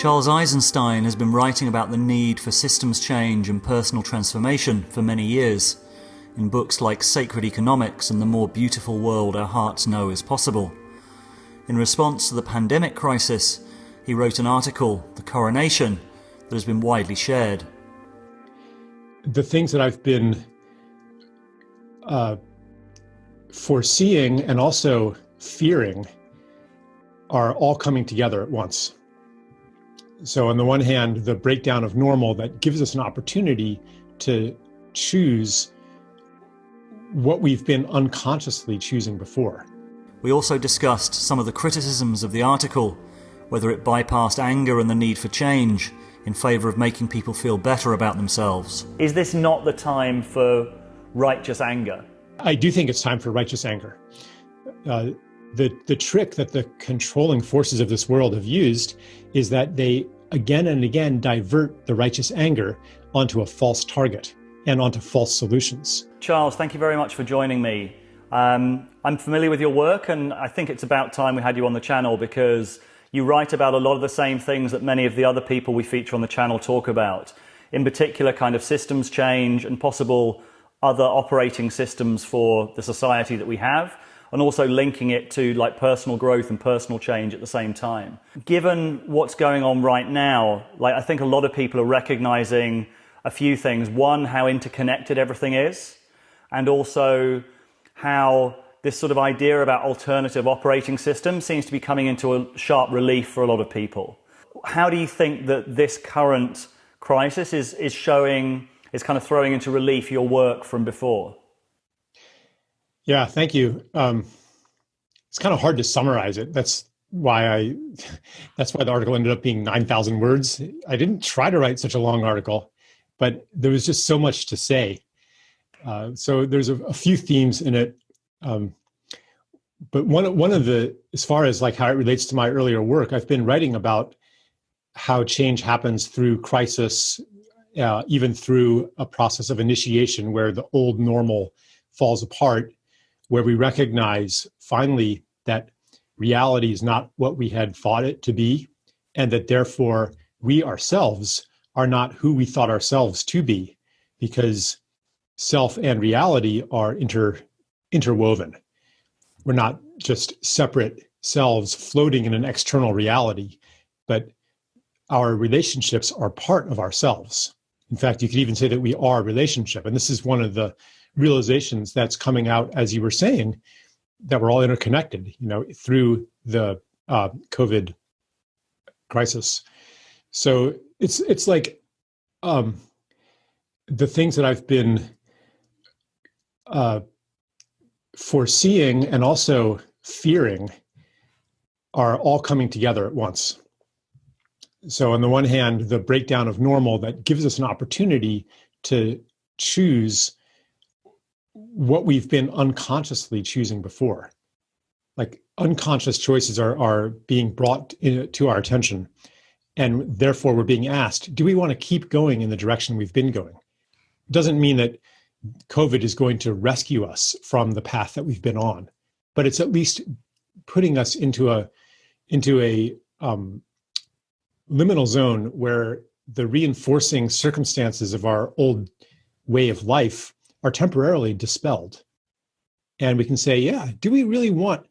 Charles Eisenstein has been writing about the need for systems change and personal transformation for many years, in books like Sacred Economics and The More Beautiful World Our Hearts Know Is Possible. In response to the pandemic crisis, he wrote an article, The Coronation, that has been widely shared. The things that I've been uh, foreseeing and also fearing are all coming together at once. So, on the one hand, the breakdown of normal that gives us an opportunity to choose what we've been unconsciously choosing before. We also discussed some of the criticisms of the article, whether it bypassed anger and the need for change in favour of making people feel better about themselves. Is this not the time for righteous anger? I do think it's time for righteous anger. Uh, the, the trick that the controlling forces of this world have used is that they again and again divert the righteous anger onto a false target and onto false solutions. Charles, thank you very much for joining me. Um, I'm familiar with your work, and I think it's about time we had you on the channel because you write about a lot of the same things that many of the other people we feature on the channel talk about. In particular, kind of systems change and possible other operating systems for the society that we have and also linking it to like personal growth and personal change at the same time. Given what's going on right now, like I think a lot of people are recognizing a few things. One, how interconnected everything is, and also how this sort of idea about alternative operating systems seems to be coming into a sharp relief for a lot of people. How do you think that this current crisis is, is showing, is kind of throwing into relief your work from before? Yeah, thank you. Um, it's kind of hard to summarize it. That's why I, that's why the article ended up being 9,000 words. I didn't try to write such a long article, but there was just so much to say. Uh, so there's a, a, few themes in it. Um, but one, one of the, as far as like how it relates to my earlier work, I've been writing about how change happens through crisis, uh, even through a process of initiation where the old normal falls apart where we recognize finally that reality is not what we had thought it to be, and that therefore we ourselves are not who we thought ourselves to be, because self and reality are inter, interwoven. We're not just separate selves floating in an external reality, but our relationships are part of ourselves. In fact, you could even say that we are a relationship. And this is one of the realizations that's coming out, as you were saying, that we're all interconnected, you know, through the uh, COVID crisis. So it's it's like um, the things that I've been uh, foreseeing and also fearing are all coming together at once. So on the one hand, the breakdown of normal that gives us an opportunity to choose what we've been unconsciously choosing before. Like unconscious choices are, are being brought in, to our attention. And therefore, we're being asked, do we want to keep going in the direction we've been going? It doesn't mean that COVID is going to rescue us from the path that we've been on, but it's at least putting us into a into a um, liminal zone where the reinforcing circumstances of our old way of life are temporarily dispelled. And we can say, yeah, do we really want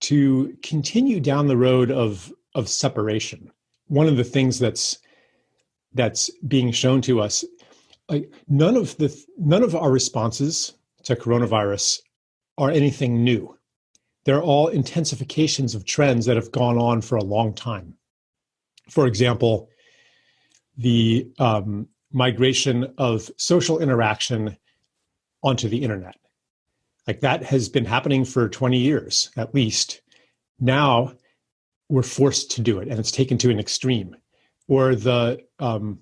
to continue down the road of, of separation? One of the things that's that's being shown to us, like none of the none of our responses to coronavirus are anything new. They're all intensifications of trends that have gone on for a long time. For example, the um, migration of social interaction onto the internet. Like that has been happening for 20 years at least. Now we're forced to do it and it's taken to an extreme. Or the um,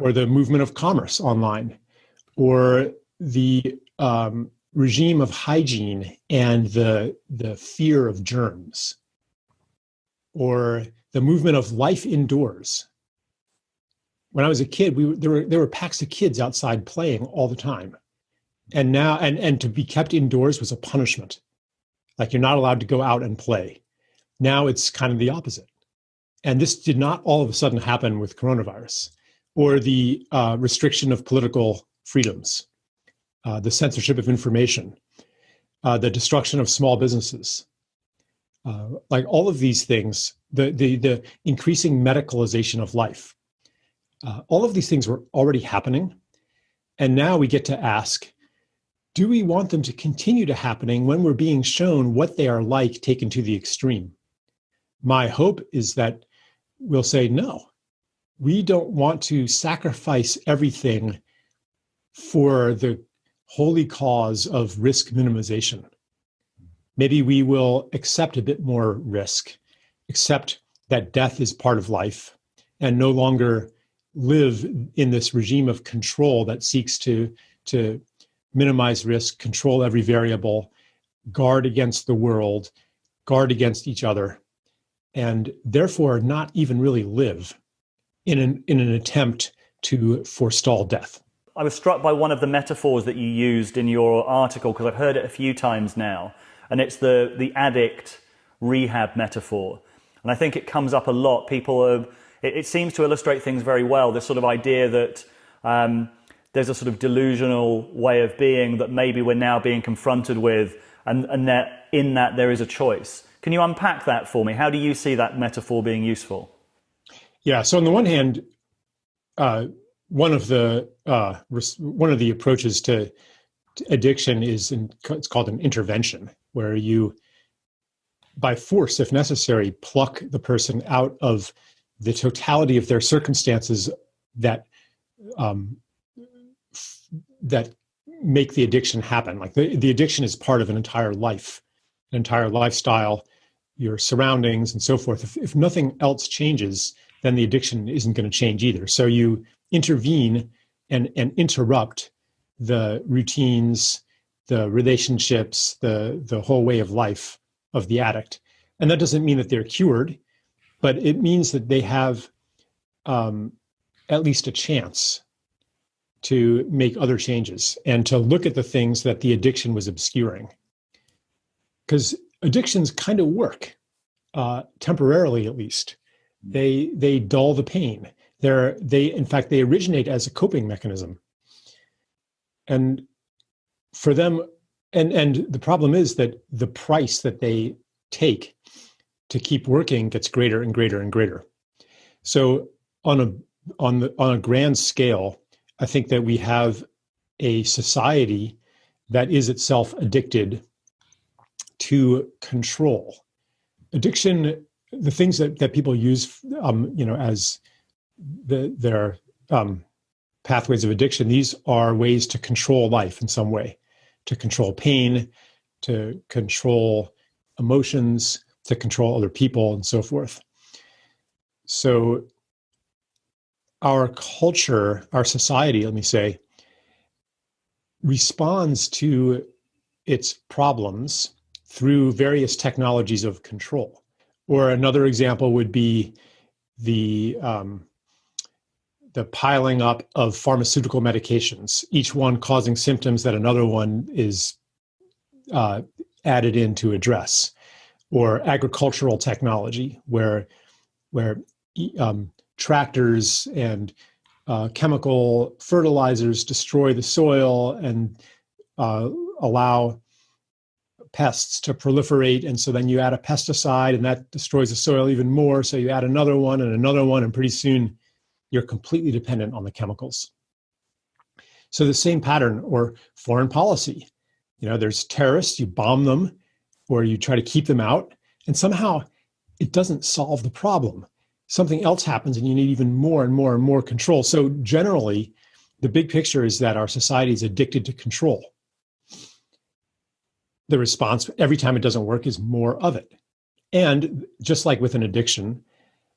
or the movement of commerce online, or the um, regime of hygiene and the the fear of germs, or the movement of life indoors. When I was a kid, we there were there were packs of kids outside playing all the time and now and and to be kept indoors was a punishment like you're not allowed to go out and play now it's kind of the opposite And this did not all of a sudden happen with coronavirus or the uh, restriction of political freedoms, uh, the censorship of information, uh, the destruction of small businesses. Uh, like all of these things, the, the, the increasing medicalization of life, uh, all of these things were already happening. And now we get to ask, do we want them to continue to happening when we're being shown what they are like taken to the extreme? My hope is that we'll say, no, we don't want to sacrifice everything for the holy cause of risk minimization. Maybe we will accept a bit more risk, accept that death is part of life, and no longer live in this regime of control that seeks to, to minimize risk, control every variable, guard against the world, guard against each other, and therefore not even really live in an, in an attempt to forestall death. I was struck by one of the metaphors that you used in your article because I've heard it a few times now, and it's the, the addict rehab metaphor. And I think it comes up a lot. People are, it, it seems to illustrate things very well. This sort of idea that um, there's a sort of delusional way of being that maybe we're now being confronted with, and, and that in that there is a choice. Can you unpack that for me? How do you see that metaphor being useful? Yeah. So on the one hand, uh, one of the uh, one of the approaches to, to addiction is in, it's called an intervention, where you, by force, if necessary, pluck the person out of the totality of their circumstances that um, that make the addiction happen. Like the, the addiction is part of an entire life, an entire lifestyle, your surroundings, and so forth. If, if nothing else changes, then the addiction isn't going to change either. So you intervene and, and interrupt the routines, the relationships, the, the whole way of life of the addict. And that doesn't mean that they're cured, but it means that they have um, at least a chance to make other changes and to look at the things that the addiction was obscuring. Because addictions kind of work, uh, temporarily at least. They they dull the pain. They're they in fact they originate as a coping mechanism. And for them and and the problem is that the price that they take to keep working gets greater and greater and greater. So on a on the on a grand scale i think that we have a society that is itself addicted to control addiction the things that, that people use, um, you know, as the, their um, pathways of addiction, these are ways to control life in some way, to control pain, to control emotions, to control other people, and so forth. So, our culture, our society, let me say, responds to its problems through various technologies of control. Or another example would be the um, the piling up of pharmaceutical medications, each one causing symptoms that another one is uh, added in to address, or agricultural technology, where where um, tractors and uh, chemical fertilizers destroy the soil and uh, allow pests to proliferate. And so then you add a pesticide and that destroys the soil even more. So you add another one and another one, and pretty soon you're completely dependent on the chemicals. So the same pattern or foreign policy. You know, there's terrorists, you bomb them or you try to keep them out, and somehow it doesn't solve the problem. Something else happens and you need even more and more and more control. So generally, the big picture is that our society is addicted to control the response every time it doesn't work is more of it. And just like with an addiction,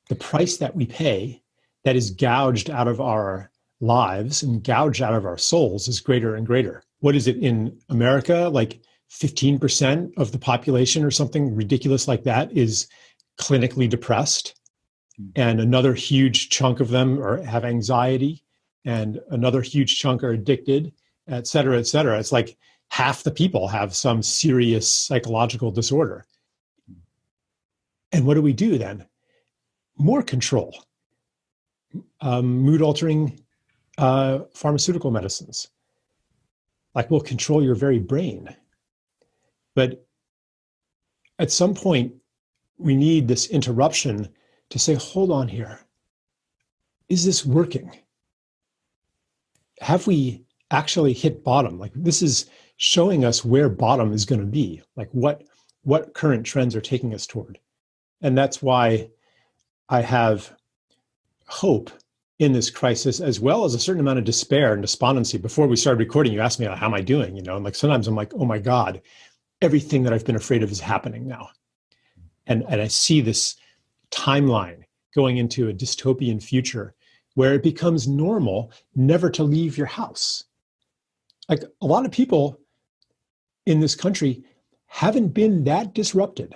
the price that we pay that is gouged out of our lives and gouged out of our souls is greater and greater. What is it in America? Like 15% of the population or something ridiculous like that is clinically depressed. Hmm. And another huge chunk of them are, have anxiety, and another huge chunk are addicted, et cetera, et cetera. It's like half the people have some serious psychological disorder. And what do we do then? more control, um, mood altering uh, pharmaceutical medicines. Like will control your very brain. But at some point, we need this interruption to say, hold on here. Is this working? Have we actually hit bottom? Like this is showing us where bottom is going to be, like what what current trends are taking us toward. And that's why I have hope in this crisis, as well as a certain amount of despair and despondency. Before we started recording, you asked me, how am I doing? You know, and like sometimes I'm like, oh my God, everything that I've been afraid of is happening now. And, and I see this timeline going into a dystopian future where it becomes normal never to leave your house. Like a lot of people in this country haven't been that disrupted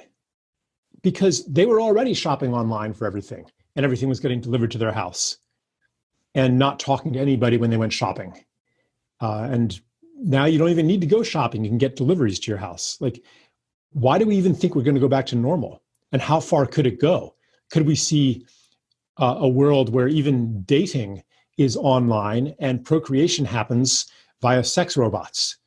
because they were already shopping online for everything and everything was getting delivered to their house and not talking to anybody when they went shopping. Uh, and now you don't even need to go shopping. You can get deliveries to your house. Like, why do we even think we're going to go back to normal? And how far could it go? Could we see uh, a world where even dating is online and procreation happens via sex robots?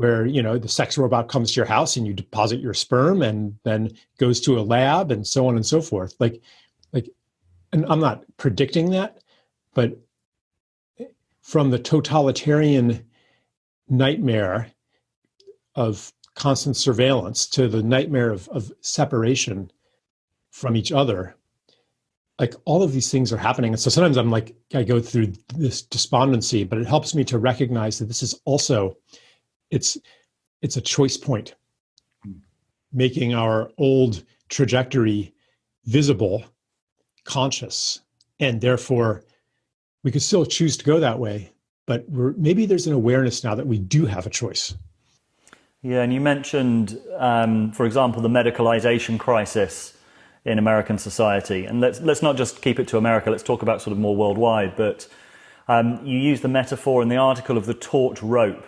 where you know the sex robot comes to your house and you deposit your sperm and then goes to a lab and so on and so forth like like and i'm not predicting that but from the totalitarian nightmare of constant surveillance to the nightmare of, of separation from each other like all of these things are happening. And so sometimes i'm like i go through this despondency but it helps me to recognize that this is also it's it's a choice point. Making our old trajectory visible conscious and therefore we could still choose to go that way but we're, maybe there's an awareness now that we do have a choice. Yeah and you mentioned um, for example the medicalization crisis in american society and let's let's not just keep it to america let's talk about sort of more worldwide but um, you use the metaphor in the article of the taut rope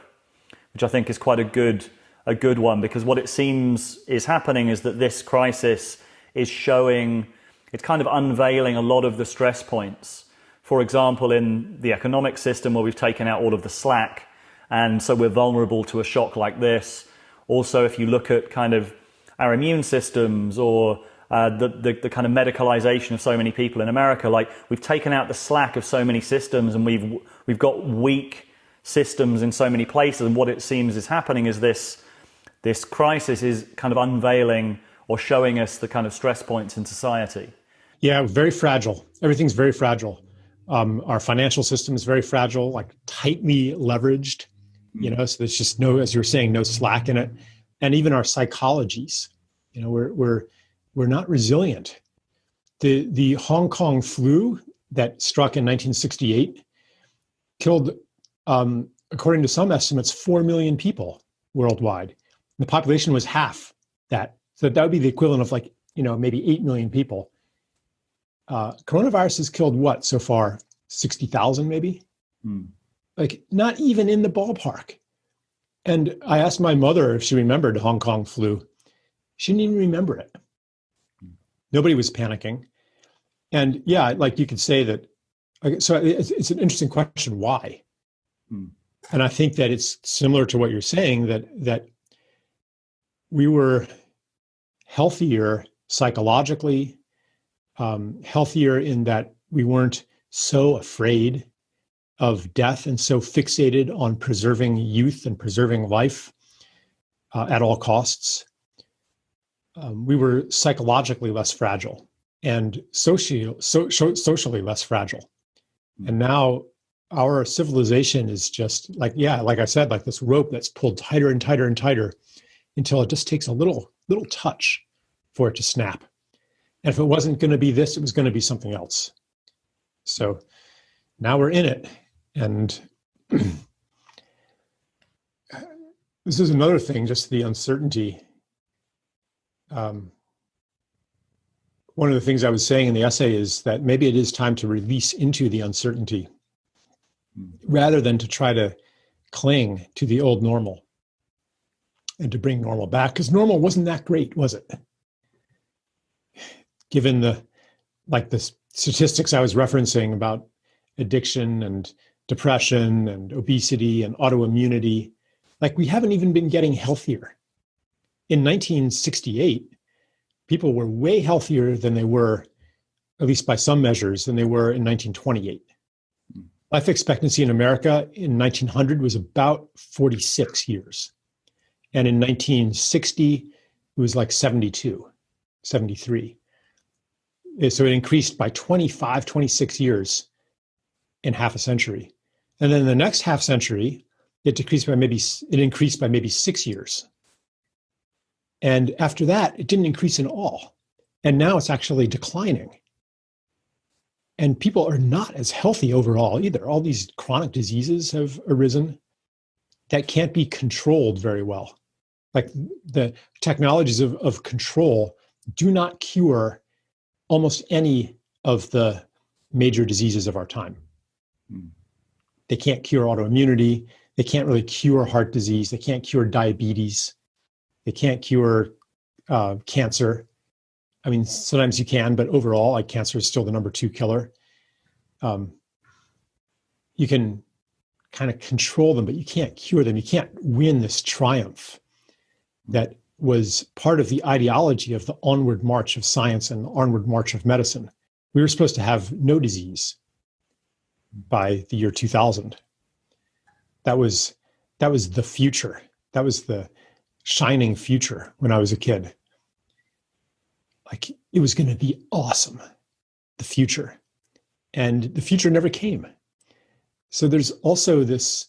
which I think is quite a good a good one because what it seems is happening is that this crisis is showing it's kind of unveiling a lot of the stress points. For example, in the economic system where we've taken out all of the slack and so we're vulnerable to a shock like this. Also, if you look at kind of our immune systems or uh, the, the, the, kind of medicalization of so many people in America, like we've taken out the slack of so many systems and we've, we've got weak systems in so many places. And what it seems is happening is this, this crisis is kind of unveiling or showing us the kind of stress points in society. Yeah, very fragile. Everything's very fragile. Um, our financial system is very fragile, like tightly leveraged. You know, so there's just no, as you were saying, no slack in it. And even our psychologies, you know, we're we're we're not resilient. The the Hong Kong flu that struck in 1968 killed um, according to some estimates, 4 million people worldwide. The population was half that. So that would be the equivalent of like, you know, maybe 8 million people. Uh, coronavirus has killed what so far? 60,000 maybe? Hmm. Like, not even in the ballpark. And I asked my mother if she remembered Hong Kong flu. She didn't even remember it. Hmm. Nobody was panicking. And yeah, like you could say that. So it's, it's an interesting question. Why? And I think that it's similar to what you're saying that that we were healthier psychologically, um, healthier in that we weren't so afraid of death and so fixated on preserving youth and preserving life uh, at all costs. Um, we were psychologically less fragile and socially, so, socially less fragile. And now our civilization is just like yeah like i said like this rope that's pulled tighter and tighter and tighter until it just takes a little little touch for it to snap. And if it wasn't going to be this it was going to be something else. So now we're in it. And this is another thing just the uncertainty um, one of the things i was saying in the essay is that maybe it is time to release into the uncertainty rather than to try to cling to the old normal and to bring normal back because normal wasn't that great was it given the like the statistics I was referencing about addiction and depression and obesity and autoimmunity, like we haven't even been getting healthier. In 1968, people were way healthier than they were, at least by some measures, than they were in 1928. Hmm. Life expectancy in America in 1900 was about 46 years. And in 1960, it was like 72, 73. Eh, so it increased by 25, 26 years in half a century. And then the next half century, it decreased by maybe, it increased by maybe six years. And after that, it didn't increase at all. And now it's actually declining. And people are not as healthy overall either. All these chronic diseases have arisen that can't be controlled very well. Like the technologies of, of control do not cure almost any of the major diseases of our time. Hmm. They can't cure autoimmunity. They can't really cure heart disease. They can't cure diabetes. They can't cure uh, cancer. I mean, sometimes you can, but overall, like cancer is still the number two killer. Um, you can kind of control them, but you can't cure them. You can't win this triumph that was part of the ideology of the onward march of science and the onward march of medicine. We were supposed to have no disease by the year 2000. That was that was the future. That was the shining future when I was a kid. Like it was going to be awesome, the future. And the future never came. So there's also this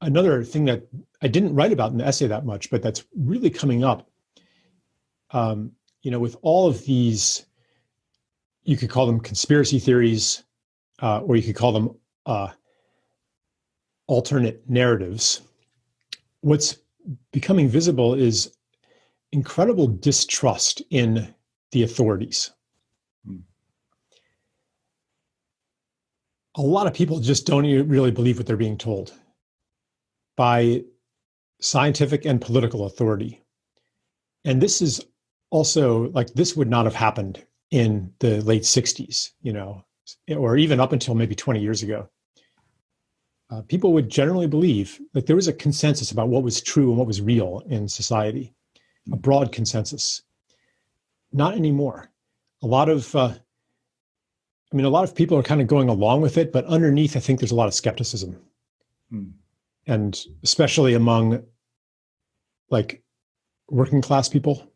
another thing that I didn't write about in the essay that much, but that's really coming up. Um, you know, with all of these, you could call them conspiracy theories, uh, or you could call them uh, alternate narratives. What's becoming visible is incredible distrust in the authorities. Hmm. A lot of people just don't really believe what they're being told by scientific and political authority. And this is also like this would not have happened in the late 60s, you know, or even up until maybe 20 years ago. Uh, people would generally believe that there was a consensus about what was true and what was real in society, a broad consensus. Not anymore. A lot of, uh, I mean, a lot of people are kind of going along with it, but underneath, I think there's a lot of skepticism. Hmm and especially among like working class people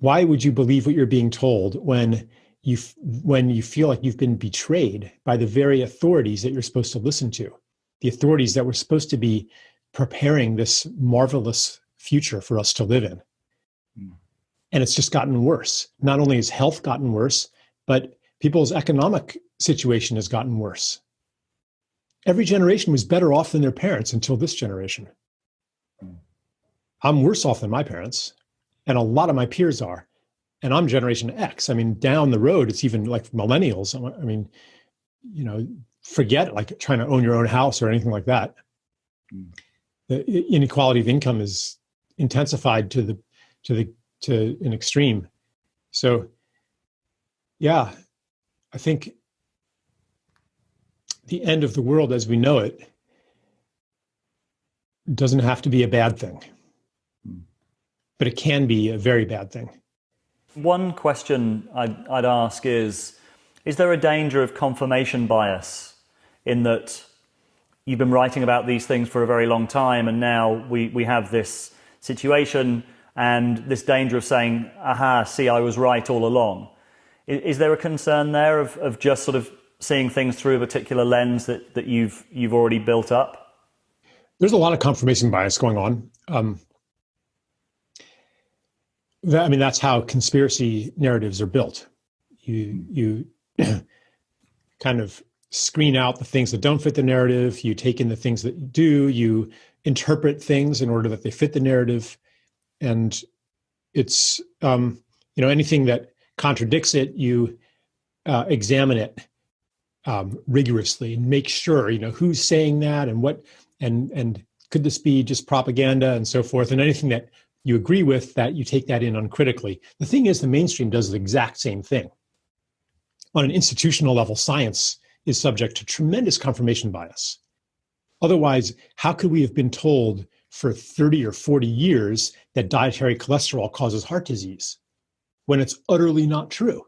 why would you believe what you're being told when you when you feel like you've been betrayed by the very authorities that you're supposed to listen to the authorities that were supposed to be preparing this marvelous future for us to live in mm. and it's just gotten worse not only has health gotten worse but people's economic situation has gotten worse every generation was better off than their parents until this generation. I'm worse off than my parents, and a lot of my peers are. And I'm Generation X. I mean, down the road, it's even like millennials. I mean, you know, forget like trying to own your own house or anything like that. The inequality of income is intensified to the to the to an extreme. So, yeah, I think the end of the world as we know it doesn't have to be a bad thing, hmm. but it can be a very bad thing. One question I'd, I'd ask is Is there a danger of confirmation bias in that you've been writing about these things for a very long time and now we, we have this situation and this danger of saying, aha, see, I was right all along? Is, is there a concern there of, of just sort of seeing things through a particular lens that, that you've you've already built up? There's a lot of confirmation bias going on. Um, that, I mean, that's how conspiracy narratives are built. You you kind of screen out the things that don't fit the narrative. You take in the things that do. You interpret things in order that they fit the narrative, and it's um, you know anything that contradicts it, you uh, examine it um, rigorously and make sure you know who's saying that and what and and could this be just propaganda and so forth and anything that you agree with that, you take that in uncritically. The thing is, the mainstream does the exact same thing. On an institutional level, science is subject to tremendous confirmation bias. Otherwise, how could we have been told for 30 or 40 years that dietary cholesterol causes heart disease when it's utterly not true?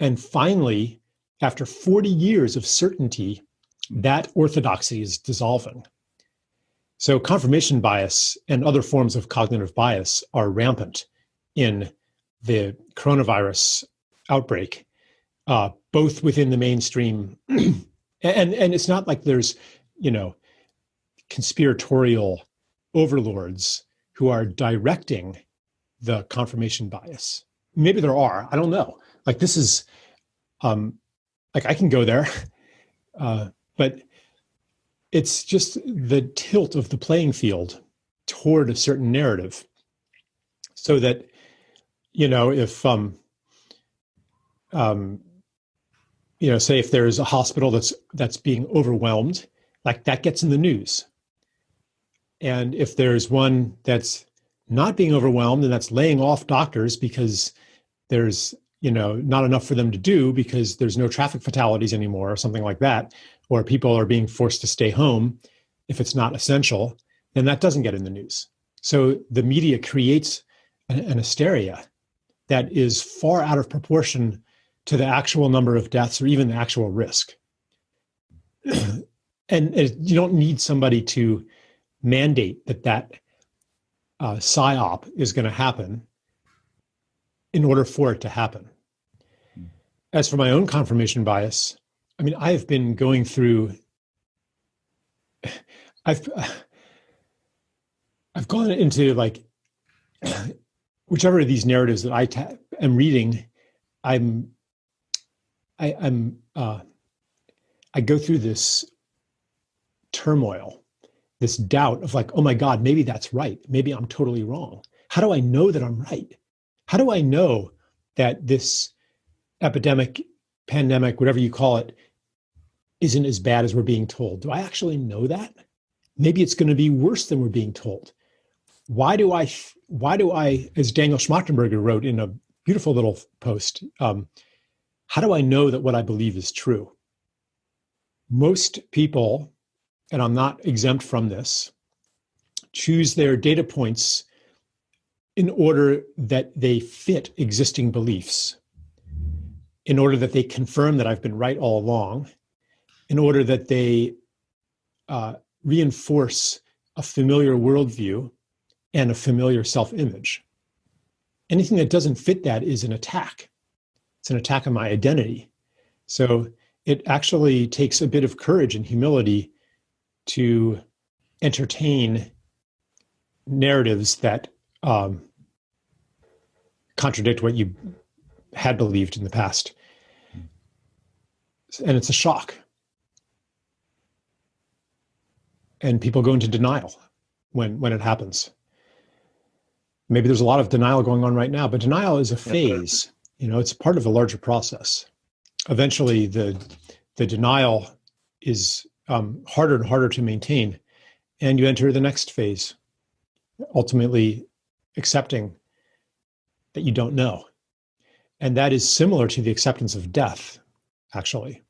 And finally, after 40 years of certainty, that orthodoxy is dissolving. So, confirmation bias and other forms of cognitive bias are rampant in the coronavirus outbreak, uh, both within the mainstream, and and it's not like there's, you know, conspiratorial overlords who are directing the confirmation bias. Maybe there are. I don't know. Like this is, um, like I can go there, uh, but it's just the tilt of the playing field toward a certain narrative. So that you know if um um you know say if there's a hospital that's that's being overwhelmed like that gets in the news. And if there's one that's not being overwhelmed and that's laying off doctors because there's you know not enough for them to do because there's no traffic fatalities anymore or something like that or people are being forced to stay home if it's not essential, then that doesn't get in the news. So the media creates an, an hysteria that is far out of proportion to the actual number of deaths or even the actual risk. and you don't need somebody to mandate that that uh, psyop is going to happen in order for it to happen. As for my own confirmation bias, I mean, I've been going through. I've I've gone into like whichever of these narratives that I ta- am reading, I'm I, I'm uh, I go through this turmoil, this doubt of like, oh my God, maybe that's right. Maybe I'm totally wrong. How do I know that I'm right? How do I know that this epidemic, pandemic, whatever you call it, isn't as bad as we're being told. Do I actually know that? Maybe it's going to be worse than we're being told. Why do I, why do I, as Daniel Schmachtenberger wrote in a beautiful little post, um, how do I know that what I believe is true? Most people, and I'm not exempt from this, choose their data points in order that they fit existing beliefs, in order that they confirm that I've been right all along, in order that they uh, reinforce a familiar worldview and a familiar self image. Anything that doesn't fit that is an attack. It's an attack on my identity. So it actually takes a bit of courage and humility to entertain narratives that um, contradict what you had believed in the past. And it's a shock. And people go into denial when when it happens. Maybe there's a lot of denial going on right now but denial is a phase you know it's part of a larger process. Eventually the the denial is um, harder and harder to maintain and you enter the next phase ultimately accepting that you don't know. And that is similar to the acceptance of death actually.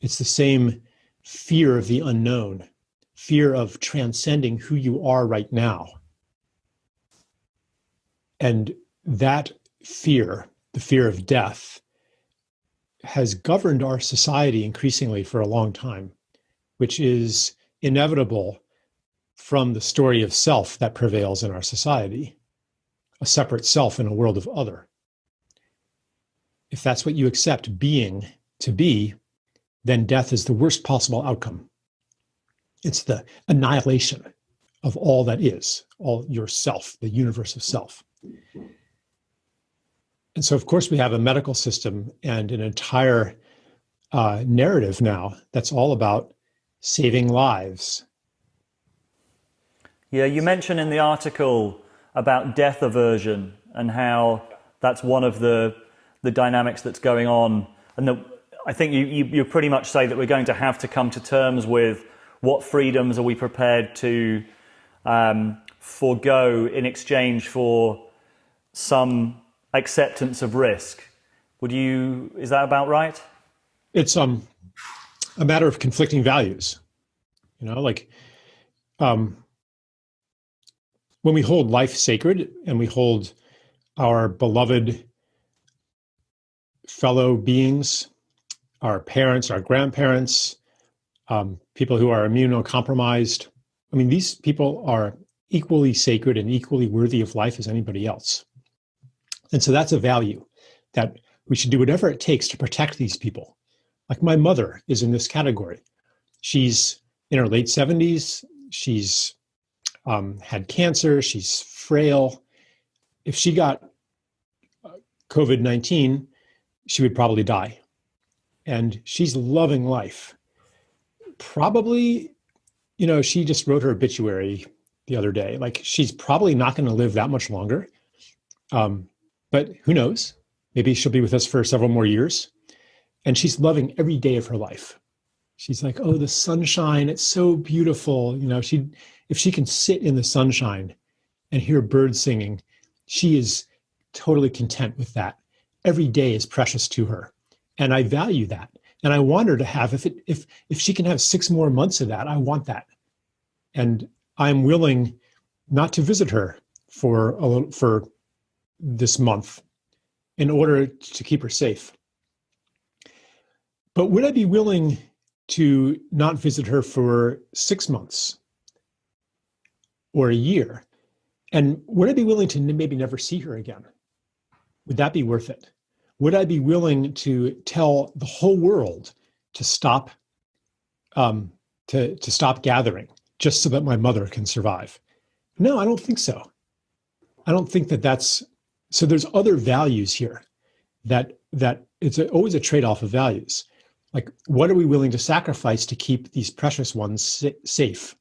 It's the same fear of the unknown fear of transcending who you are right now. And that fear, the fear of death, has governed our society increasingly for a long time, which is inevitable from the story of self that prevails in our society, a separate self in a world of other. If that's what you accept being to be, then death is the worst possible outcome. It's the annihilation of all that is, all yourself, the universe of self. And so, of course, we have a medical system and an entire uh, narrative now that's all about saving lives. Yeah, you mentioned in the article about death aversion and how that's one of the the dynamics that's going on, and the, I think you, you you pretty much say that we're going to have to come to terms with what freedoms are we prepared to um, forego in exchange for some acceptance of risk. Would you, is that about right? It's um, a matter of conflicting values. You know, like um, when we hold life sacred and we hold our beloved fellow beings, our parents, our grandparents, um, people who are immunocompromised. I mean, these people are equally sacred and equally worthy of life as anybody else. And so that's a value that we should do whatever it takes to protect these people. Like my mother is in this category. She's in her late 70s. She's um, had cancer. She's frail. If she got uh, COVID 19, she would probably die. And she's loving life. Probably, you know, she just wrote her obituary the other day. Like she's probably not going to live that much longer. Um, but who knows? Maybe she'll be with us for several more years. And she's loving every day of her life. She's like, oh, the sunshine, it's so beautiful. You know, she if she can sit in the sunshine and hear birds singing, she is totally content with that every day is precious to her. And I value that. And I want her to have, if it if if she can have six more months of that, I want that. And I'm willing not to visit her for a little, for this month in order to keep her safe. But would I be willing to not visit her for six months or a year? And would I be willing to maybe never see her again? Would that be worth it? Would I be willing to tell the whole world to stop um, to to stop gathering just so that my mother can survive? No, I don't think so. I don't think that that's so. There's other values here that that it's a, always a trade-off of values. Like, what are we willing to sacrifice to keep these precious ones safe?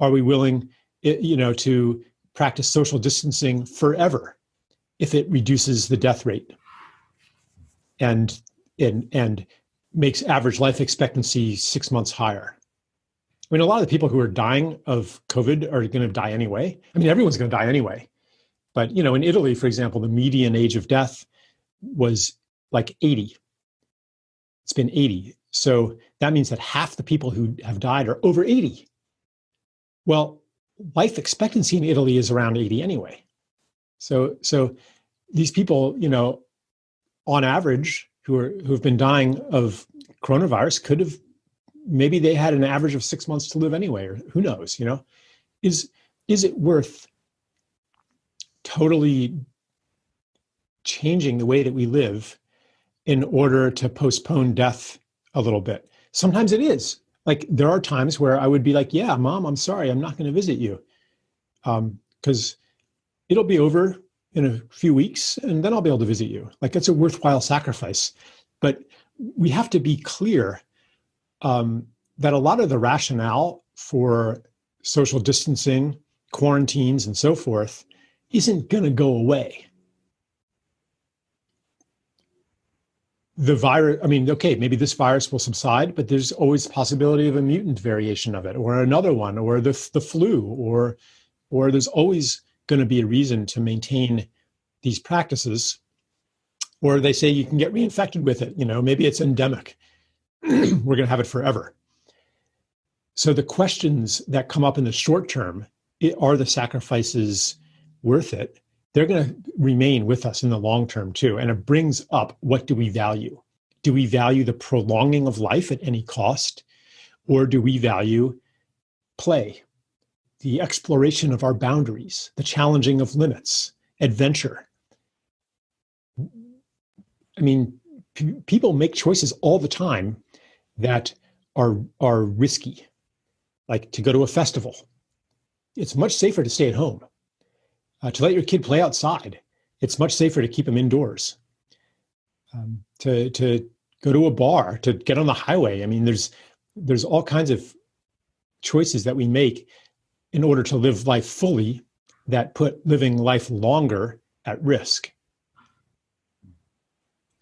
Are we willing, you know, to practice social distancing forever if it reduces the death rate? And and and makes average life expectancy six months higher. I mean, a lot of the people who are dying of COVID are going to die anyway. I mean, everyone's going to die anyway. But you know, in Italy, for example, the median age of death was like 80. It's been 80. So that means that half the people who have died are over 80. Well, life expectancy in Italy is around 80 anyway. So so these people, you know, on average, who are who've been dying of coronavirus could have maybe they had an average of six months to live anyway, or who knows, you know? Is is it worth totally changing the way that we live in order to postpone death a little bit? Sometimes it is. Like there are times where I would be like, yeah, mom, I'm sorry, I'm not going to visit you. Um, because it'll be over in a few weeks and then I'll be able to visit you. Like it's a worthwhile sacrifice. But we have to be clear um, that a lot of the rationale for social distancing, quarantines, and so forth isn't going to go away. The virus, I mean, okay, maybe this virus will subside, but there's always the possibility of a mutant variation of it or another one or the, the flu or, or there's always going to be a reason to maintain these practices or they say you can get reinfected with it you know maybe it's endemic. We're going to have it forever. So the questions that come up in the short term are the sacrifices worth it? They're going to remain with us in the long term too and it brings up what do we value? Do we value the prolonging of life at any cost or do we value play the exploration of our boundaries, the challenging of limits, adventure. I mean, people make choices all the time that are are risky, like to go to a festival. It's much safer to stay at home. Uh, to let your kid play outside, it's much safer to keep them indoors. Um, to to go to a bar, to get on the highway. I mean, there's there's all kinds of choices that we make in order to live life fully that put living life longer at risk.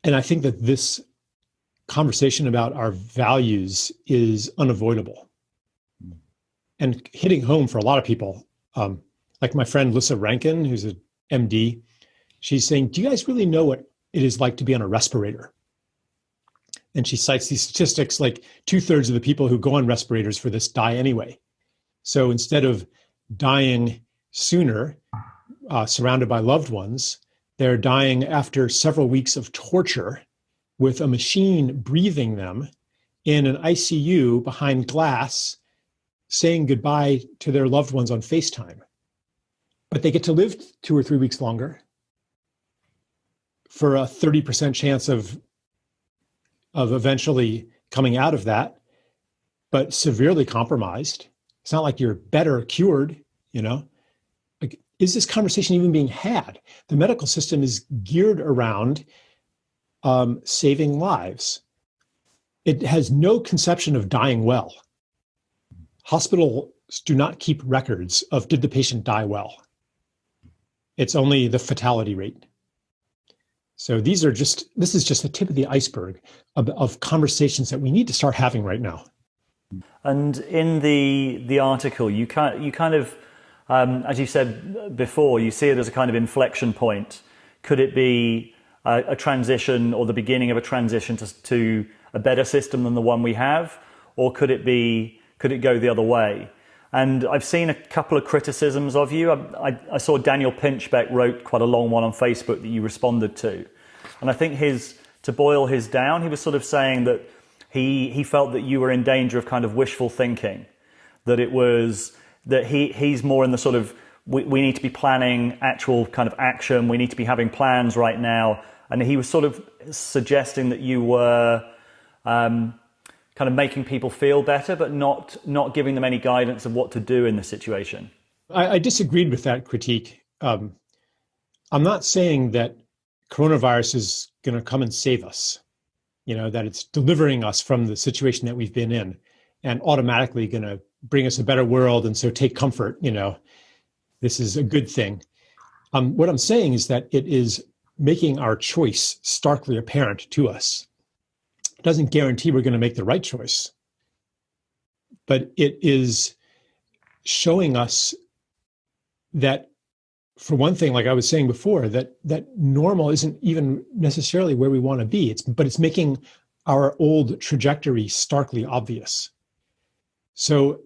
And I think that this conversation about our values is unavoidable. And hitting home for a lot of people, um, like my friend Lissa Rankin, who's an MD, she's saying, Do you guys really know what it is like to be on a respirator? And she cites these statistics like two thirds of the people who go on respirators for this die anyway. So instead of dying sooner, uh, surrounded by loved ones, they're dying after several weeks of torture with a machine breathing them in an ICU behind glass, saying goodbye to their loved ones on FaceTime. But they get to live two or three weeks longer for a 30% chance of, of eventually coming out of that, but severely compromised. It's not like you're better cured, you know? Like, is this conversation even being had? The medical system is geared around um, saving lives. It has no conception of dying well. Hospitals do not keep records of did the patient die well. It's only the fatality rate. So these are just, this is just the tip of the iceberg of, of conversations that we need to start having right now. And in the the article, you kind you kind of, um, as you said before, you see it as a kind of inflection point. Could it be a, a transition or the beginning of a transition to, to a better system than the one we have, or could it be could it go the other way? And I've seen a couple of criticisms of you. I, I, I saw Daniel Pinchbeck wrote quite a long one on Facebook that you responded to, and I think his to boil his down, he was sort of saying that he he felt that you were in danger of kind of wishful thinking, that it was that he he's more in the sort of we, we need to be planning actual kind of action. We need to be having plans right now and he was sort of suggesting that you were um, kind of making people feel better, but not not giving them any guidance of what to do in the situation. I, I disagreed with that critique. Um, I'm not saying that coronavirus is going to come and save us. You know that it's delivering us from the situation that we've been in, and automatically going to bring us a better world. And so take comfort. You know, this is a good thing. Um, what I'm saying is that it is making our choice starkly apparent to us. It doesn't guarantee we're going to make the right choice, but it is showing us that for one thing like i was saying before that that normal isn't even necessarily where we want to be. It's but it's making our old trajectory starkly obvious. So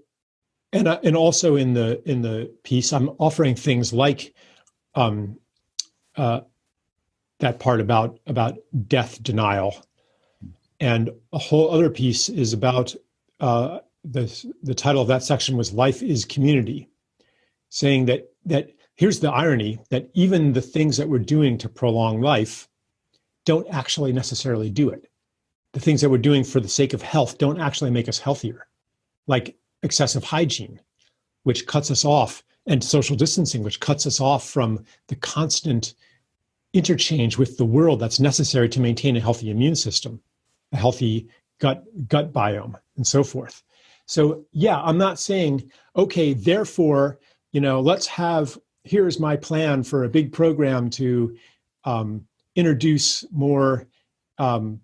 and uh, and also in the in the piece i'm offering things like um, uh, that part about about death denial, and a whole other piece is about uh, the the title of that section was "Life is Community," saying that that here's the irony that even the things that we're doing to prolong life don't actually necessarily do it. The things that we're doing for the sake of health don't actually make us healthier, like excessive hygiene, which cuts us off, and social distancing, which cuts us off from the constant interchange with the world that's necessary to maintain a healthy immune system, a healthy gut gut biome, and so forth. So yeah, I'm not saying okay, therefore, you know, let's have here's my plan for a big program to um, introduce more um,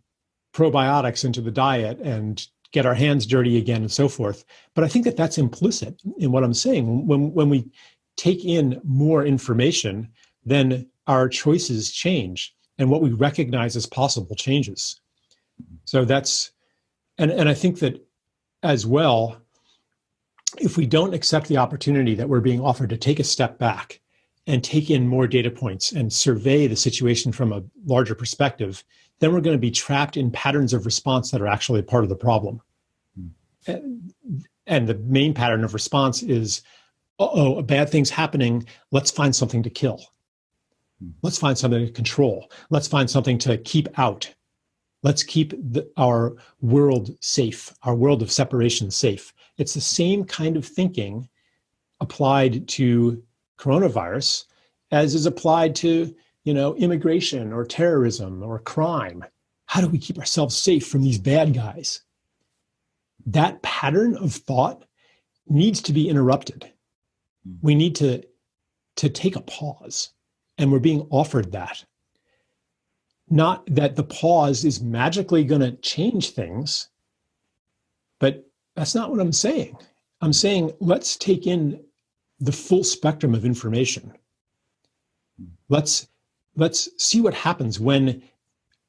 probiotics into the diet and get our hands dirty again and so forth. But I think that that's implicit in what I'm saying. When when we take in more information, then our choices change and what we recognize as possible changes. So that's, and, and I think that as well, if we don't accept the opportunity that we're being offered to take a step back and take in more data points and survey the situation from a larger perspective, then we're going to be trapped in patterns of response that are actually part of the problem. And, and the main pattern of response is, oh, a bad thing's happening. Let's find something to kill. Hmm. Let's find something to control. Let's find something to keep out. Let's keep the, our world safe, our world of separation safe. It's the same kind of thinking applied to coronavirus as is applied to, you know, immigration or terrorism or crime. How do we keep ourselves safe from these bad guys? That pattern of thought needs to be interrupted. Hmm. We need to, to take a pause and we're being offered that. Not that the pause is magically going to change things, but that's not what I'm saying. I'm saying let's take in the full spectrum of information. Let's let's see what happens when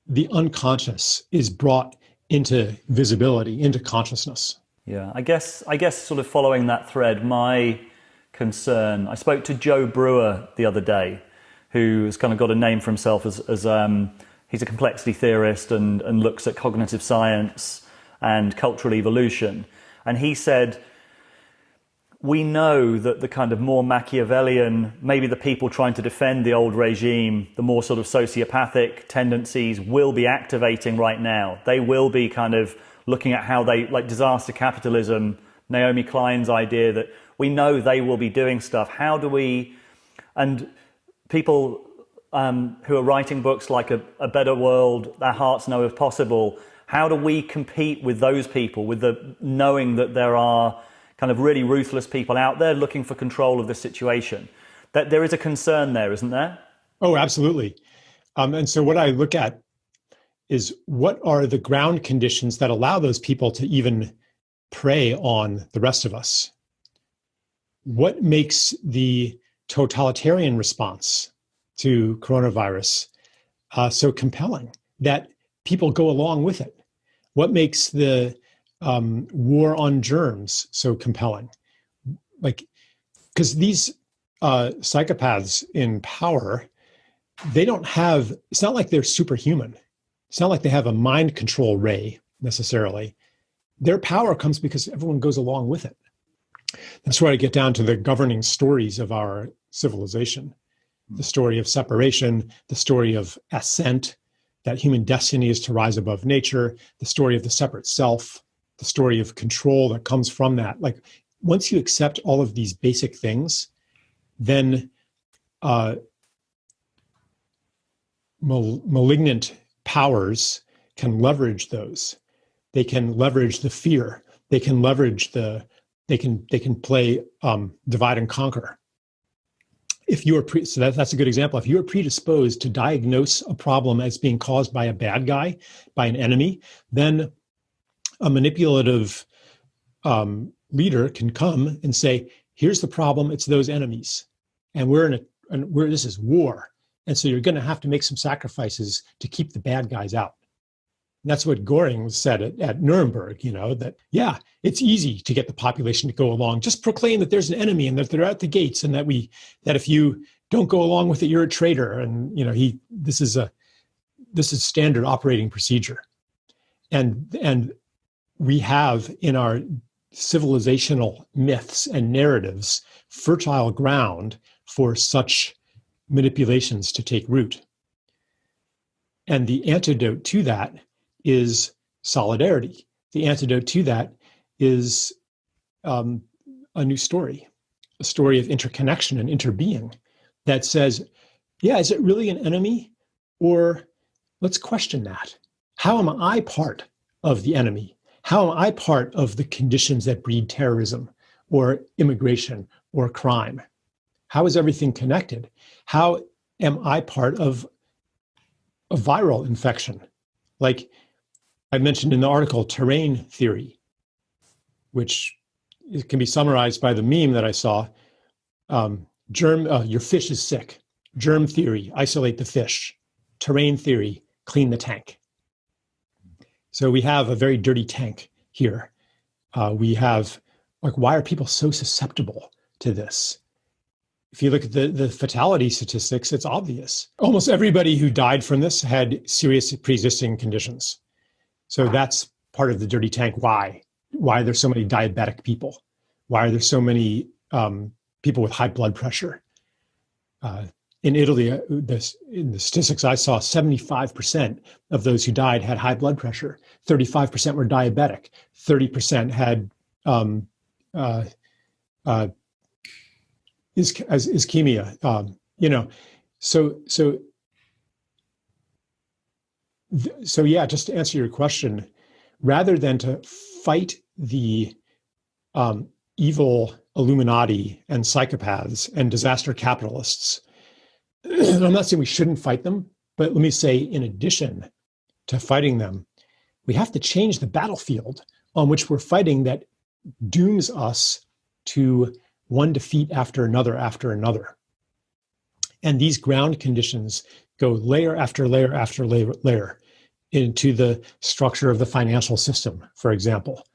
the unconscious is brought into visibility, into consciousness. Yeah, I guess I guess sort of following that thread, my concern. I spoke to Joe Brewer the other day, who's kind of got a name for himself as, as um, he's a complexity theorist and, and looks at cognitive science and cultural evolution. And he said, we know that the kind of more Machiavellian, maybe the people trying to defend the old regime, the more sort of sociopathic tendencies will be activating right now. They will be kind of looking at how they, like disaster capitalism, Naomi Klein's idea that we know they will be doing stuff. How do we, and people um, who are writing books like a, a Better World, Their Hearts Know If Possible, how do we compete with those people, with the knowing that there are kind of really ruthless people out there looking for control of the situation? That there is a concern there, isn't there? Oh, absolutely. Um, and so what I look at is what are the ground conditions that allow those people to even prey on the rest of us? What makes the totalitarian response to coronavirus uh, so compelling that people go along with it? What makes the um, war on germs so compelling? Like, because these uh, psychopaths in power, they don't have, it's not like they're superhuman. It's not like they have a mind control ray necessarily. Their power comes because everyone goes along with it. That's where I get down to the governing stories of our civilization the story of separation, the story of ascent, that human destiny is to rise above nature, the story of the separate self, the story of control that comes from that. Like once you accept all of these basic things, then uh, mal- malignant powers can leverage those. They can leverage the fear. They can leverage the. They can they can play um, divide and conquer if you are pre- so that, that's a good example. If you are predisposed to diagnose a problem as being caused by a bad guy by an enemy then a manipulative um, leader can come and say here's the problem. It's those enemies. And we're in a and we're this is war. And so you're going to have to make some sacrifices to keep the bad guys out and that's what Goring said at, at Nuremberg, you know, that, yeah, it's easy to get the population to go along. Just proclaim that there's an enemy and that they're at the gates and that we, that if you don't go along with it, you're a traitor. And, you know, he, this is a, this is standard operating procedure. And, and we have in our civilizational myths and narratives fertile ground for such manipulations to take root. And the antidote to that is solidarity. The antidote to that is um, a new story, a story of interconnection and interbeing that says, yeah, is it really an enemy? Or let's question that. How am I part of the enemy? How am I part of the conditions that breed terrorism or immigration or crime? How is everything connected? How am I part of a viral infection? Like, I mentioned in the article terrain theory, which can be summarized by the meme that I saw. Um, germ, uh, your fish is sick. Germ theory, isolate the fish. Terrain theory, clean the tank. So we have a very dirty tank here. Uh, we have, like, why are people so susceptible to this? If you look at the, the fatality statistics, it's obvious. Almost everybody who died from this had serious pre existing conditions. So that's part of the dirty tank. Why? Why are there so many diabetic people? Why are there so many um, people with high blood pressure? Uh, in Italy, uh, this, in the statistics I saw, 75% of those who died had high blood pressure. 35% were diabetic. 30% had um, uh, uh, is, ischemia. Um, you know, so so so yeah, just to answer your question, rather than to fight the um, evil Illuminati and psychopaths and disaster capitalists, I'm not saying we shouldn't fight them, but let me say, in addition to fighting them, we have to change the battlefield on which we're fighting that dooms us to one defeat after another after another. And these ground conditions go layer after layer after layer, layer into the structure of the financial system, for example,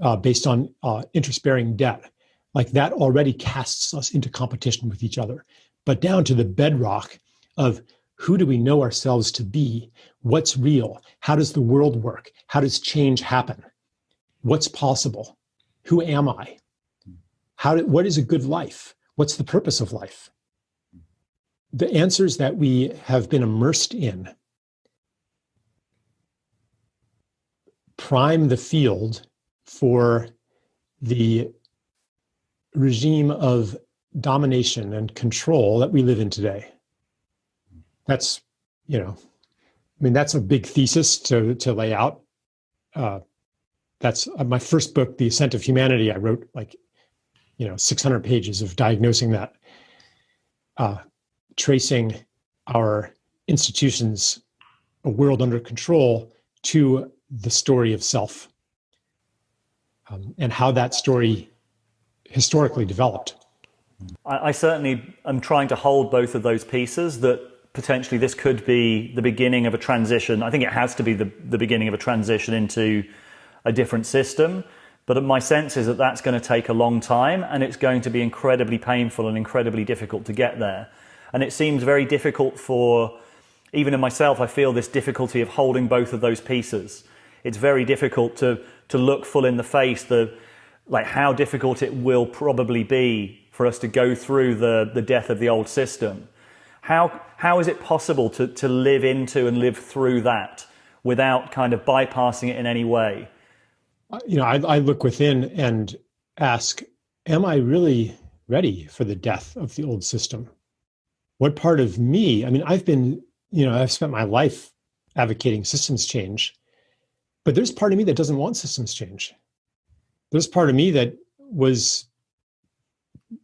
uh, based on uh, interest bearing debt. Like that already casts us into competition with each other. But down to the bedrock of who do we know ourselves to be? What's real? How does the world work? How does change happen? What's possible? Who am I? How do, what is a good life? What's the purpose of life? The answers that we have been immersed in prime the field for the regime of domination and control that we live in today. That's, you know, I mean, that's a big thesis to, to lay out. Uh, that's uh, my first book, The Ascent of Humanity. I wrote like, you know, 600 pages of diagnosing that, uh, tracing our institutions, a world under control, to the story of self um, and how that story historically developed. I, I certainly am trying to hold both of those pieces that potentially this could be the beginning of a transition. I think it has to be the, the beginning of a transition into a different system. But my sense is that that's going to take a long time and it's going to be incredibly painful and incredibly difficult to get there. And it seems very difficult for, even in myself, I feel this difficulty of holding both of those pieces. It's very difficult to, to look full in the face the, like how difficult it will probably be for us to go through the, the death of the old system. How, how is it possible to, to live into and live through that without kind of bypassing it in any way? Uh, you know, I, I look within and ask, am I really ready for the death of the old system? What part of me, I mean, I've been, you know, I've spent my life advocating systems change, but there's part of me that doesn't want systems change. There's part of me that was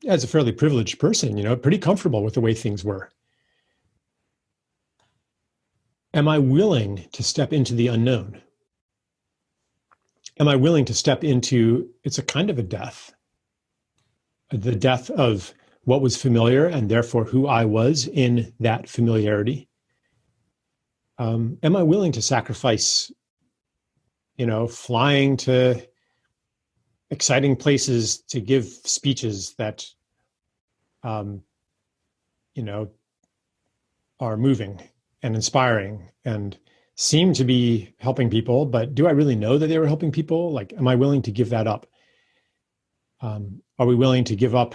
as a fairly privileged person you know pretty comfortable with the way things were. Am i willing to step into the unknown? Am i willing to step into it's a kind of a death. The death of what was familiar and therefore who i was in that familiarity. Um, am i willing to sacrifice you know flying to exciting places to give speeches that um, you know are moving and inspiring and seem to be helping people. But do i really know that they were helping people? Like am i willing to give that up? Um, are we willing to give up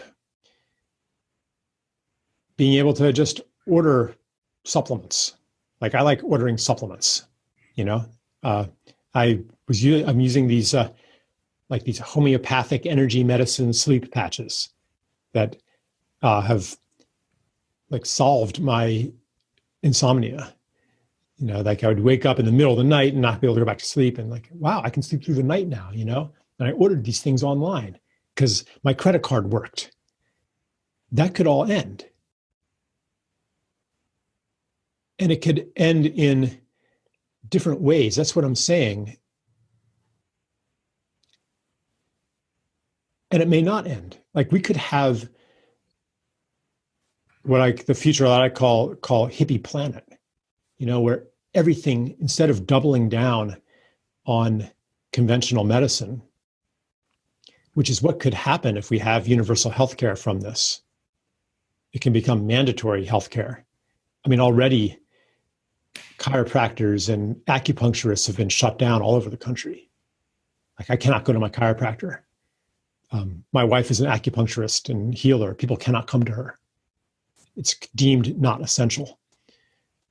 being able to just order supplements? Like i like ordering supplements you know? Uh, i was i'm using these uh, like these homeopathic energy medicine sleep patches that uh, have like solved my insomnia. You know, like I would wake up in the middle of the night and not be able to go back to sleep, and like, wow, I can sleep through the night now. You know, and I ordered these things online because my credit card worked. That could all end. And it could end in different ways. That's what I'm saying. And it may not end. Like we could have what I the future that I call call hippie planet, you know, where everything instead of doubling down on conventional medicine, which is what could happen if we have universal health care from this. It can become mandatory health care. I mean, already chiropractors and acupuncturists have been shut down all over the country. Like I cannot go to my chiropractor um, my wife is an acupuncturist and healer. People cannot come to her. It's deemed not essential.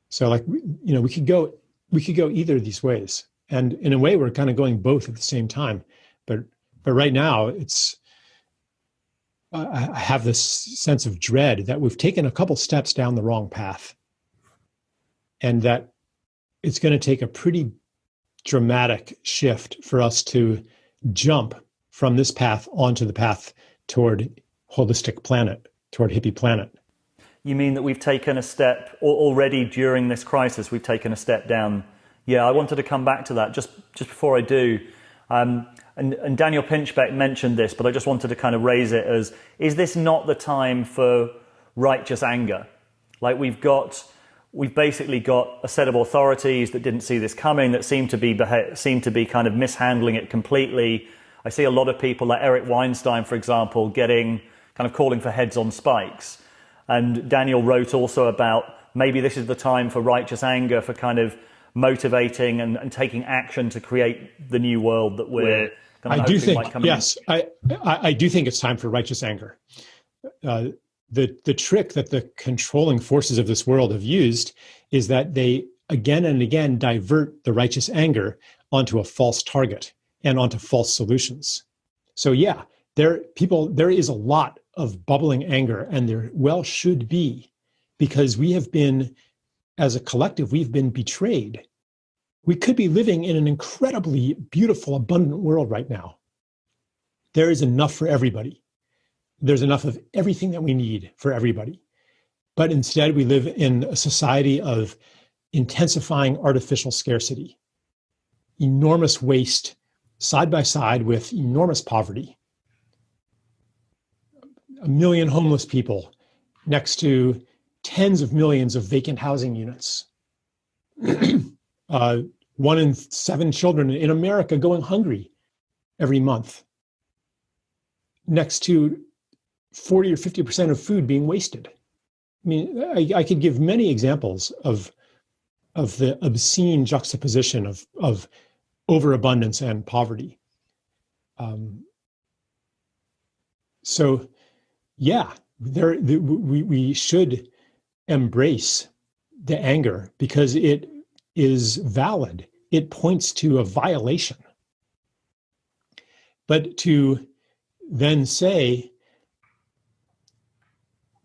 So, like you know, we could go we could go either of these ways, and in a way, we're kind of going both at the same time. But but right now, it's I have this sense of dread that we've taken a couple steps down the wrong path, and that it's going to take a pretty dramatic shift for us to jump from this path onto the path toward holistic planet, toward hippie planet. You mean that we've taken a step already during this crisis? We've taken a step down. Yeah, I wanted to come back to that just just before I do. Um, and, and Daniel Pinchbeck mentioned this, but I just wanted to kind of raise it as is this not the time for righteous anger? Like we've got, we've basically got a set of authorities that didn't see this coming, that seem to be seem to be kind of mishandling it completely. I see a lot of people like Eric Weinstein, for example, getting kind of calling for heads on spikes. And Daniel wrote also about maybe this is the time for righteous anger, for kind of motivating and, and taking action to create the new world that we're. I do think yes, I, I, I do think it's time for righteous anger. Uh, the the trick that the controlling forces of this world have used is that they again and again divert the righteous anger onto a false target and onto false solutions. So yeah, there people there is a lot of bubbling anger and there well should be because we have been as a collective we've been betrayed. We could be living in an incredibly beautiful abundant world right now. There is enough for everybody there's enough of everything that we need for everybody. But instead, we live in a society of intensifying artificial scarcity, enormous waste side by side with enormous poverty. A million homeless people next to tens of millions of vacant housing units. uh, one in seven children in America going hungry every month. Next to 40 or 50% of food being wasted. I mean, I, I, could give many examples of, of the obscene juxtaposition of, of overabundance and poverty. Um, so, yeah, there the, we, we should embrace the anger because it is valid. It points to a violation. But to then say,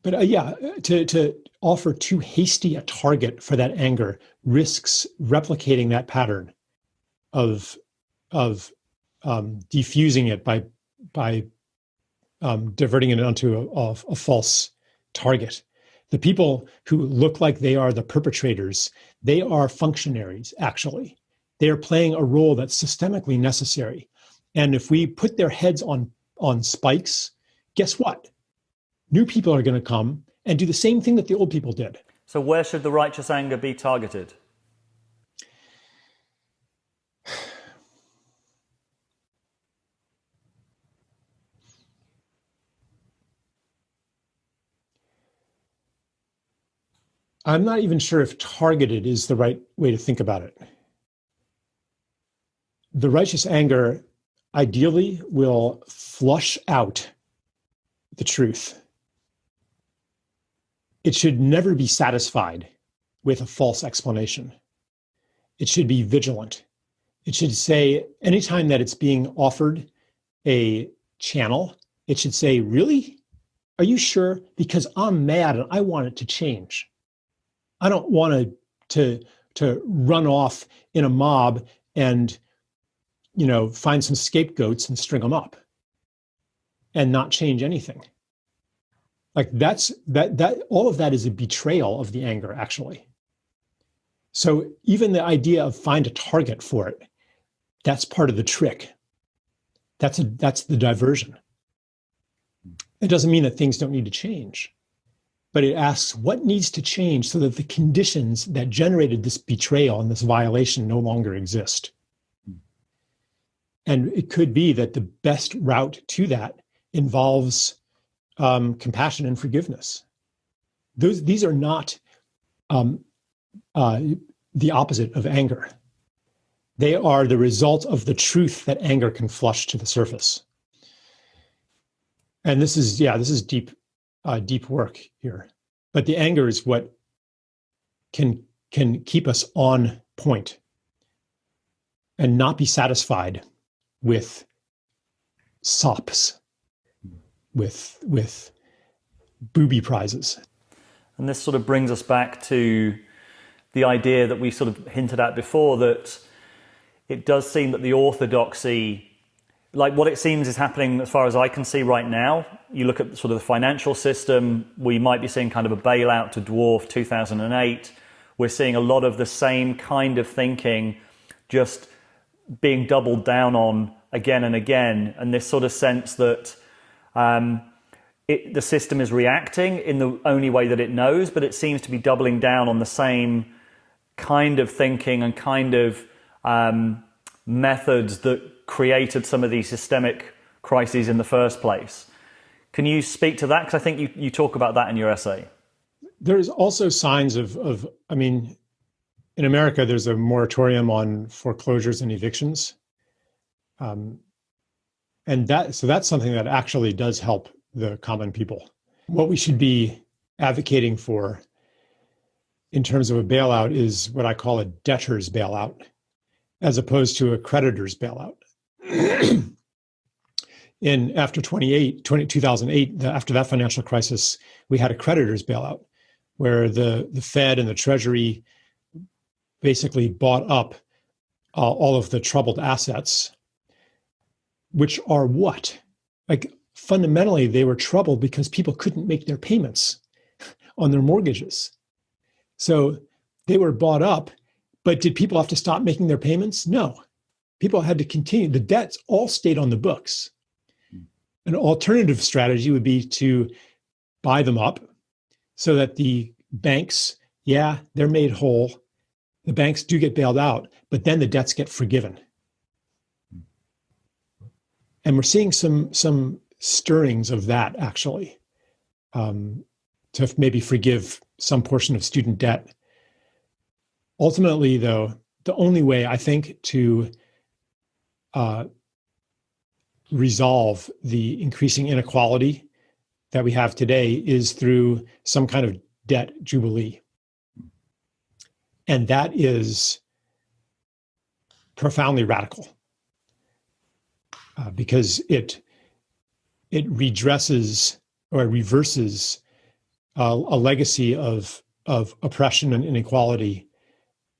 but uh, yeah, to, to offer too hasty a target for that anger risks replicating that pattern of of um, diffusing it by by um, diverting it onto a, a, a false target. The people who look like they are the perpetrators, they are functionaries, actually. They are playing a role that's systemically necessary. And if we put their heads on, on spikes, guess what? new people are going to come and do the same thing that the old people did. So, where should the righteous anger be targeted? I'm not even sure if targeted is the right way to think about it. The righteous anger ideally will flush out the truth it should never be satisfied with a false explanation. It should be vigilant. It should say, anytime that it's being offered a channel, it should say, Really? Are you sure? Because I'm mad and I want it to change. I don't want to, to, to run off in a mob and you know find some scapegoats and string them up and not change anything. Like that's that that all of that is a betrayal of the anger actually. So even the idea of find a target for it that's part of the trick. That's a that's the diversion. It doesn't mean that things don't need to change but it asks what needs to change so that the conditions that generated this betrayal and this violation no longer exist and it could be that the best route to that involves um, compassion and forgiveness. Those these are not um, uh, the opposite of anger. They are the result of the truth that anger can flush to the surface. And this is yeah, this is deep, uh, deep work here. But the anger is what can can keep us on point and not be satisfied with sops with with booby prizes. And this sort of brings us back to the idea that we sort of hinted at before that it does seem that the orthodoxy like what it seems is happening as far as I can see right now. You look at sort of the financial system, we might be seeing kind of a bailout to dwarf 2008. We're seeing a lot of the same kind of thinking just being doubled down on again and again, and this sort of sense that um, it, the system is reacting in the only way that it knows, but it seems to be doubling down on the same kind of thinking and kind of um, methods that created some of these systemic crises in the first place. Can you speak to that? Because I think you, you talk about that in your essay. There's also signs of, of, I mean, in America, there's a moratorium on foreclosures and evictions. Um, and that, so that's something that actually does help the common people. What we should be advocating for in terms of a bailout is what I call a debtor's bailout, as opposed to a creditor's bailout. in after 28, 20, 2008, after that financial crisis, we had a creditor's bailout where the, the Fed and the Treasury basically bought up uh, all of the troubled assets, which are what? Like fundamentally, they were troubled because people couldn't make their payments on their mortgages. So they were bought up, but did people have to stop making their payments? No. People had to continue. The debts all stayed on the books. An alternative strategy would be to buy them up so that the banks, yeah, they're made whole. The banks do get bailed out, but then the debts get forgiven. And we're seeing some some stirrings of that actually um, to maybe forgive some portion of student debt. Ultimately, though, the only way I think to uh, resolve the increasing inequality that we have today is through some kind of debt jubilee. And that is profoundly radical uh, because it it redresses or reverses uh, a legacy of of oppression and inequality,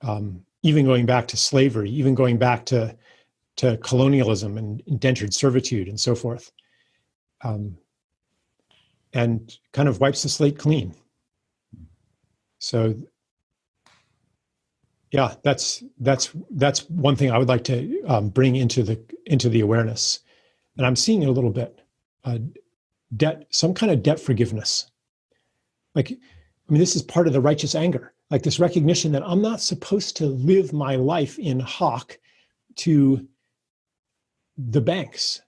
um, even going back to slavery, even going back to to colonialism and indentured servitude and so forth, um, and kind of wipes the slate clean. So, yeah, that's that's that's one thing I would like to um, bring into the into the awareness, and I'm seeing it a little bit uh, debt, some kind of debt forgiveness. Like, I mean, this is part of the righteous anger, like this recognition that I'm not supposed to live my life in hock to the banks.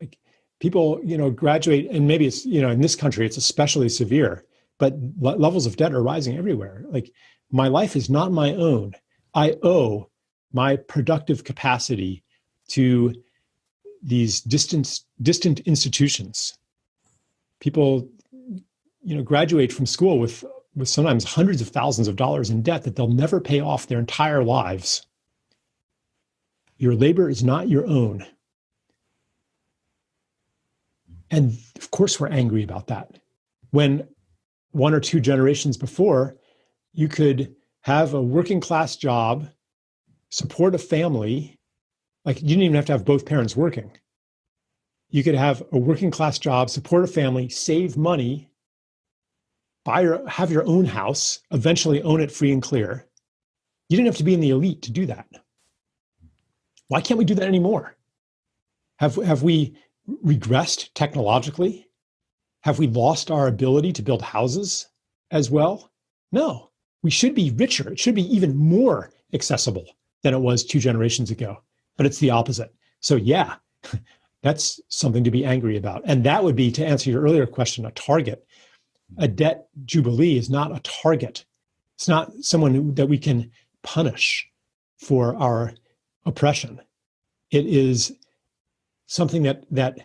Like people, you know, graduate, and maybe it's, you know, in this country, it's especially severe, but levels of debt are rising everywhere. Like my life is not my own. I owe my productive capacity to these distant distant institutions. People, you know, graduate from school with with sometimes hundreds of thousands of dollars in debt that they'll never pay off their entire lives. Your labor is not your own. And of course, we're angry about that. When one or two generations before, you could have a working class job, support a family, like you didn't even have to have both parents working. You could have a working class job, support a family, save money, buy your have your own house, eventually own it free and clear. You didn't have to be in the elite to do that. Why can't we do that anymore? Have have we regressed technologically? Have we lost our ability to build houses as well? No. We should be richer. It should be even more accessible than it was two generations ago but it's the opposite. So yeah, that's something to be angry about. And that would be, to answer your earlier question, a target. A debt jubilee is not a target. It's not someone that we can punish for our oppression. It is something that that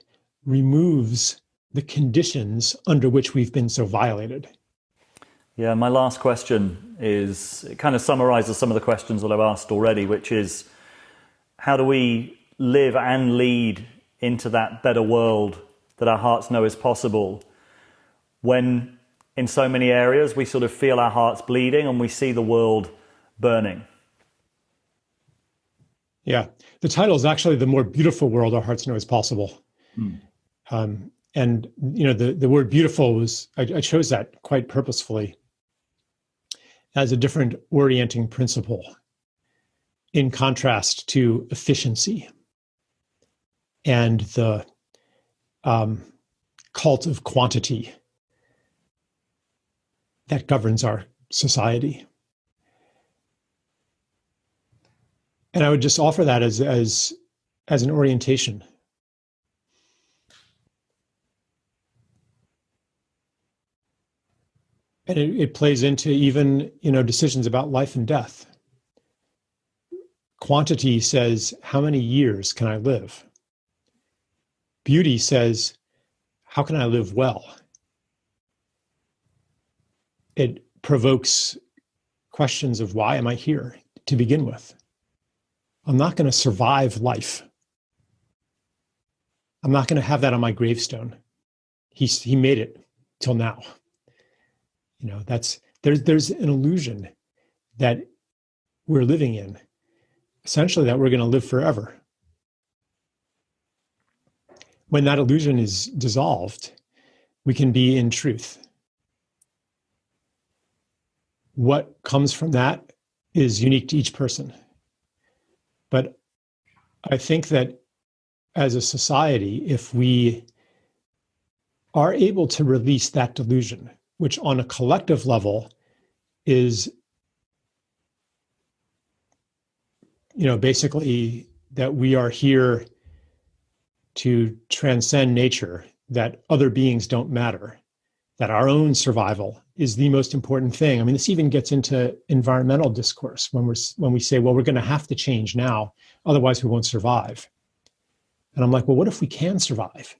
removes the conditions under which we've been so violated. Yeah, my last question is it kind of summarizes some of the questions that I've asked already, which is how do we live and lead into that better world that our hearts know is possible when in so many areas we sort of feel our hearts bleeding and we see the world burning? Yeah, the title is actually the more beautiful world our hearts know is possible. Mm. Um, and you know, the the word beautiful was I, I chose that quite purposefully as a different orienting principle in contrast to efficiency. and the um, cult of quantity that governs our society. And I would just offer that as as as an orientation. And it, it plays into even you know decisions about life and death. Quantity says, how many years can I live? Beauty says, how can I live well? It provokes questions of why am I here to begin with? I'm not going to survive life. I'm not going to have that on my gravestone. He's, he made it till now. You know, that's there's there's an illusion that we're living in, essentially that we're going to live forever. When that illusion is dissolved, we can be in truth. What comes from that is unique to each person. But I think that as a society, if we are able to release that delusion, which on a collective level is, you know, basically that we are here to transcend nature, that other beings don't matter, that our own survival is the most important thing. I mean, this even gets into environmental discourse when we're when we say, well, we're going to have to change now, otherwise we won't survive. And I'm like, well, what if we can survive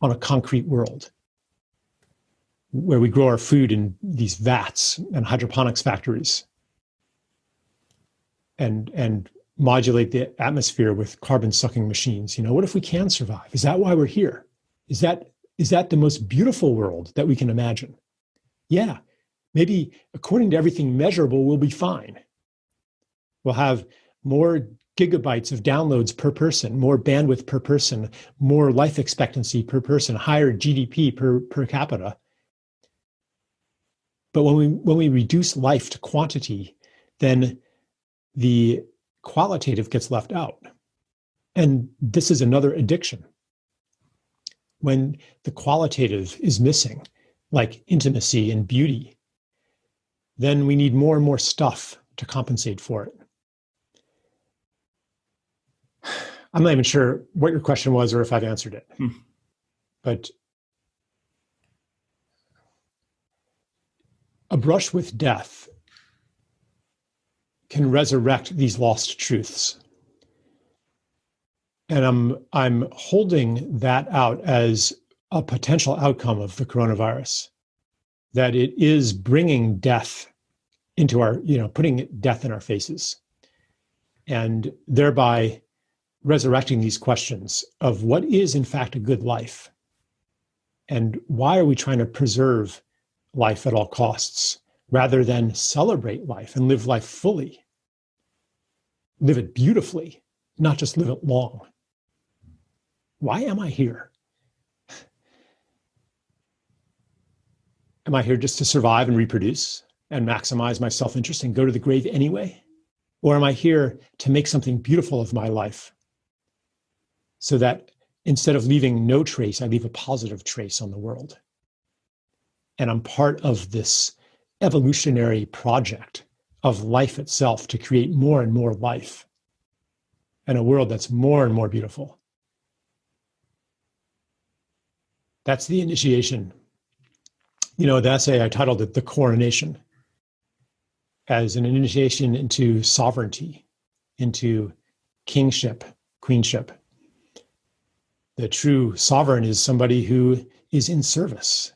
on a concrete world where we grow our food in these vats and hydroponics factories and and modulate the atmosphere with carbon sucking machines? You know, what if we can survive? Is that why we're here? Is that is that the most beautiful world that we can imagine? Yeah, maybe according to everything measurable, we'll be fine. We'll have more gigabytes of downloads per person, more bandwidth per person, more life expectancy per person, higher GDP per, per capita. But when we when we reduce life to quantity, then the qualitative gets left out. And this is another addiction when the qualitative is missing, like intimacy and beauty, then we need more and more stuff to compensate for it. I'm not even sure what your question was or if I've answered it. Hmm. But a brush with death can resurrect these lost truths and I'm I'm holding that out as a potential outcome of the coronavirus, that it is bringing death into our, you know, putting death in our faces, and thereby resurrecting these questions of what is in fact a good life, and why are we trying to preserve life at all costs rather than celebrate life and live life fully, live it beautifully, not just live it long. Why am I here? Am I here just to survive and reproduce and maximize my self interest and go to the grave anyway? Or am I here to make something beautiful of my life so that instead of leaving no trace, I leave a positive trace on the world? And I'm part of this evolutionary project of life itself to create more and more life and a world that's more and more beautiful. That's the initiation. You know, the essay I titled it The Coronation as an initiation into sovereignty, into kingship, queenship. The true sovereign is somebody who is in service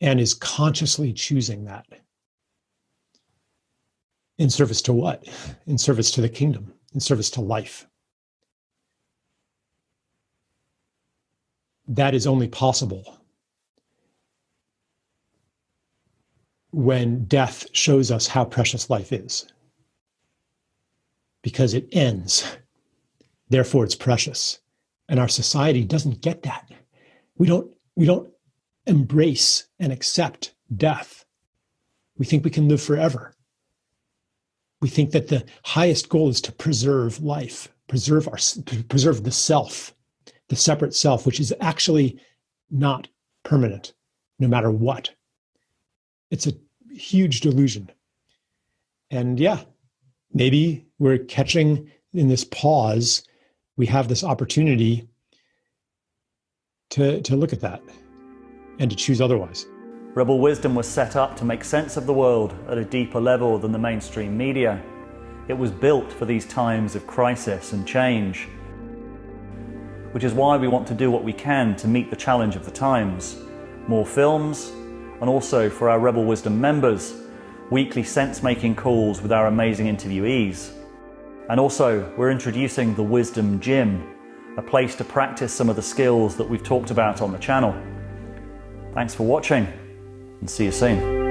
and is consciously choosing that. In service to what? In service to the kingdom, in service to life. that is only possible when death shows us how precious life is. Because it ends, therefore it's precious. And our society doesn't get that. We don't, we don't embrace and accept death. We think we can live forever. We think that the highest goal is to preserve life, preserve our preserve the self the separate self, which is actually not permanent, no matter what. It's a huge delusion. And yeah, maybe we're catching in this pause, we have this opportunity to, to look at that and to choose otherwise. Rebel Wisdom was set up to make sense of the world at a deeper level than the mainstream media. It was built for these times of crisis and change, which is why we want to do what we can to meet the challenge of the times. More films, and also for our Rebel Wisdom members, weekly sense-making calls with our amazing interviewees. And also, we're introducing the Wisdom Gym, a place to practice some of the skills that we've talked about on the channel. Thanks for watching and see you soon.